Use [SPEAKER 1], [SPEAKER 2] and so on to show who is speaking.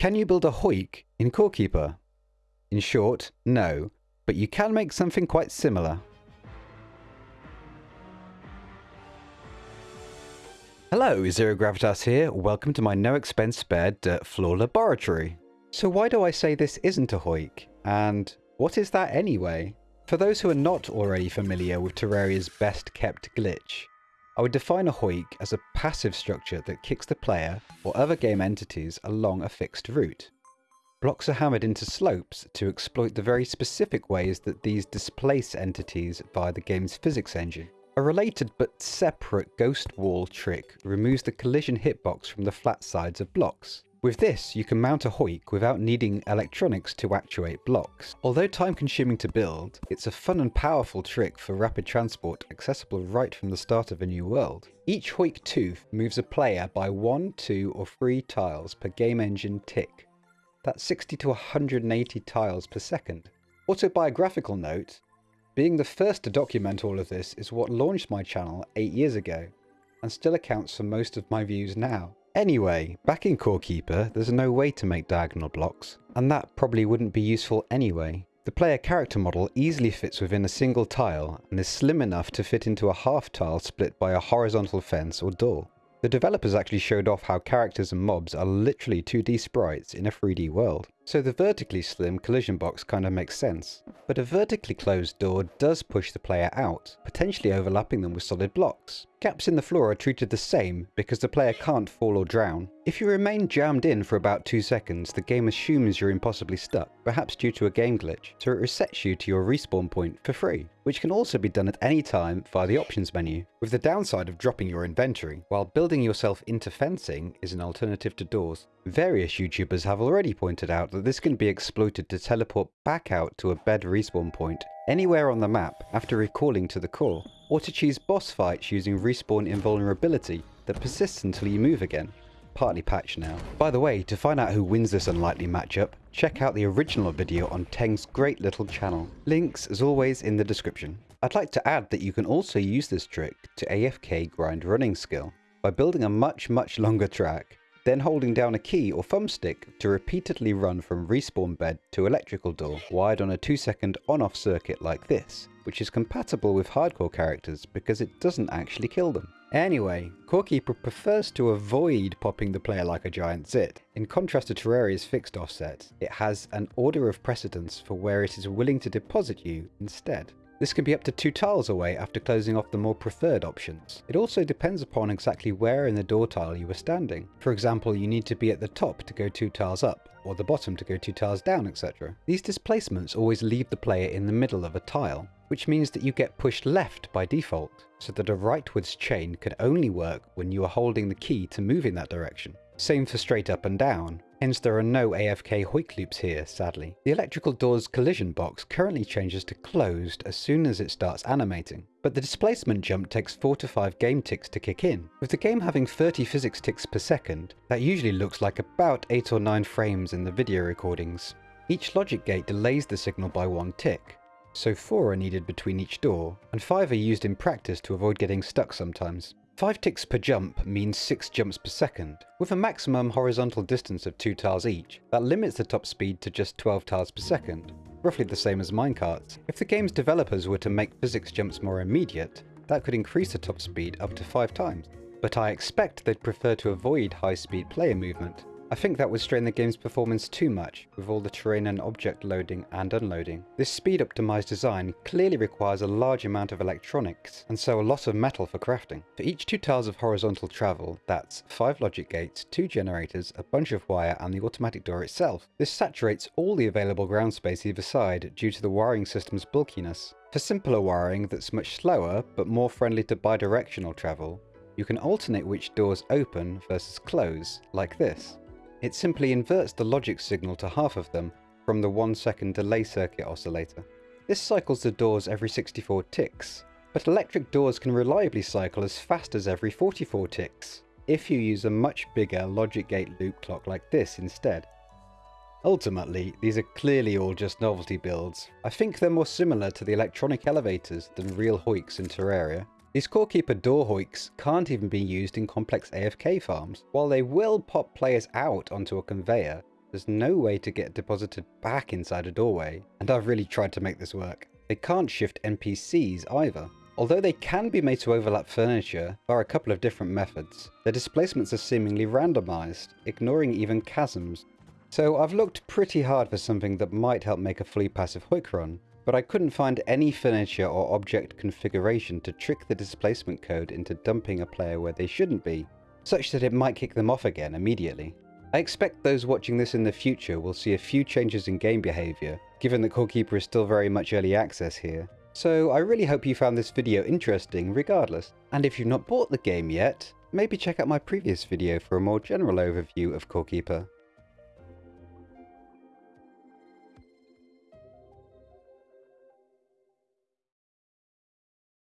[SPEAKER 1] Can you build a Hoik in Core Keeper? In short, no, but you can make something quite similar. Hello, Zero Gravitas here. Welcome to my no expense spared dirt floor laboratory. So why do I say this isn't a Hoik? And what is that anyway? For those who are not already familiar with Terraria's best kept glitch, I would define a Hoik as a passive structure that kicks the player or other game entities along a fixed route. Blocks are hammered into slopes to exploit the very specific ways that these displace entities via the game's physics engine. A related but separate ghost wall trick removes the collision hitbox from the flat sides of blocks. With this, you can mount a hoik without needing electronics to actuate blocks. Although time consuming to build, it's a fun and powerful trick for rapid transport accessible right from the start of a new world. Each hoik tooth moves a player by 1, 2 or 3 tiles per game engine tick. That's 60 to 180 tiles per second. Autobiographical note, being the first to document all of this is what launched my channel 8 years ago, and still accounts for most of my views now. Anyway, back in Core Keeper, there's no way to make diagonal blocks, and that probably wouldn't be useful anyway. The player character model easily fits within a single tile, and is slim enough to fit into a half tile split by a horizontal fence or door. The developers actually showed off how characters and mobs are literally 2D sprites in a 3D world. So the vertically slim collision box kinda makes sense. But a vertically closed door does push the player out, potentially overlapping them with solid blocks. Gaps in the floor are treated the same because the player can't fall or drown. If you remain jammed in for about 2 seconds, the game assumes you're impossibly stuck, perhaps due to a game glitch, so it resets you to your respawn point for free, which can also be done at any time via the options menu, with the downside of dropping your inventory, while building yourself into fencing is an alternative to doors. Various YouTubers have already pointed out that this can be exploited to teleport back out to a bed respawn point anywhere on the map after recalling to the core, or to choose boss fights using respawn invulnerability that persists until you move again. Partly patched now. By the way, to find out who wins this unlikely matchup, check out the original video on Teng's great little channel. Links as always in the description. I'd like to add that you can also use this trick to AFK grind running skill by building a much much longer track then holding down a key or thumbstick to repeatedly run from respawn bed to electrical door wired on a 2 second on off circuit like this, which is compatible with hardcore characters because it doesn't actually kill them. Anyway, Corekeeper prefers to avoid popping the player like a giant zit. In contrast to Terraria's fixed offset, it has an order of precedence for where it is willing to deposit you instead. This can be up to two tiles away after closing off the more preferred options. It also depends upon exactly where in the door tile you are standing. For example, you need to be at the top to go two tiles up, or the bottom to go two tiles down, etc. These displacements always leave the player in the middle of a tile, which means that you get pushed left by default, so that a rightwards chain can only work when you are holding the key to move in that direction. Same for straight up and down, Hence there are no AFK hoik loops here, sadly. The electrical door's collision box currently changes to closed as soon as it starts animating, but the displacement jump takes 4 to 5 game ticks to kick in. With the game having 30 physics ticks per second, that usually looks like about 8 or 9 frames in the video recordings. Each logic gate delays the signal by one tick, so 4 are needed between each door, and 5 are used in practice to avoid getting stuck sometimes. 5 ticks per jump means 6 jumps per second. With a maximum horizontal distance of 2 tiles each, that limits the top speed to just 12 tiles per second, roughly the same as minecarts. If the game's developers were to make physics jumps more immediate, that could increase the top speed up to 5 times. But I expect they'd prefer to avoid high speed player movement, I think that would strain the game's performance too much, with all the terrain and object loading and unloading. This speed optimized design clearly requires a large amount of electronics, and so a lot of metal for crafting. For each two tiles of horizontal travel, that's 5 logic gates, 2 generators, a bunch of wire and the automatic door itself. This saturates all the available ground space either side due to the wiring system's bulkiness. For simpler wiring that's much slower, but more friendly to bidirectional travel, you can alternate which doors open versus close, like this. It simply inverts the logic signal to half of them from the 1 second delay circuit oscillator. This cycles the doors every 64 ticks, but electric doors can reliably cycle as fast as every 44 ticks, if you use a much bigger logic gate loop clock like this instead. Ultimately, these are clearly all just novelty builds. I think they're more similar to the electronic elevators than real hoiks in Terraria. These Corekeeper door hoiks can't even be used in complex AFK farms. While they will pop players out onto a conveyor, There's no way to get deposited back inside a doorway, and I've really tried to make this work. They can't shift NPCs either. Although they can be made to overlap furniture via a couple of different methods, their displacements are seemingly randomized, ignoring even chasms. So I've looked pretty hard for something that might help make a fully passive Hoik run, but I couldn't find any furniture or object configuration to trick the displacement code into dumping a player where they shouldn't be, such that it might kick them off again immediately. I expect those watching this in the future will see a few changes in game behaviour, given that Core Keeper is still very much early access here. So I really hope you found this video interesting regardless. And if you've not bought the game yet, maybe check out my previous video for a more general overview of Core Keeper.